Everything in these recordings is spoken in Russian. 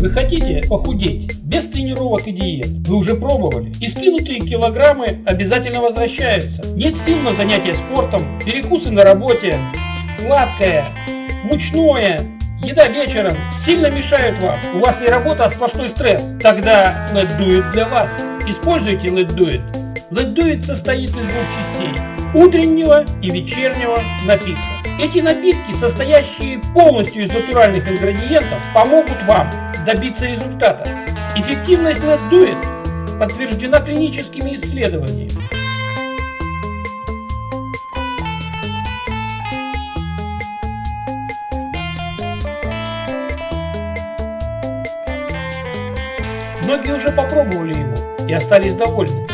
Вы хотите похудеть без тренировок и диет? Вы уже пробовали? И скинутые килограммы обязательно возвращаются. Нет сил на занятия спортом, перекусы на работе, сладкое, мучное, еда вечером сильно мешают вам. У вас не работа, а сплошной стресс. Тогда Let Do It для вас. Используйте Let Do It. Let Do It состоит из двух частей. Утреннего и вечернего напитка. Эти напитки, состоящие полностью из натуральных ингредиентов, помогут вам добиться результата. Эффективность Do It подтверждена клиническими исследованиями. Многие уже попробовали его и остались довольны.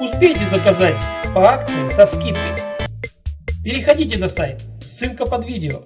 Успейте заказать по акции со скидкой. Переходите на сайт, ссылка под видео.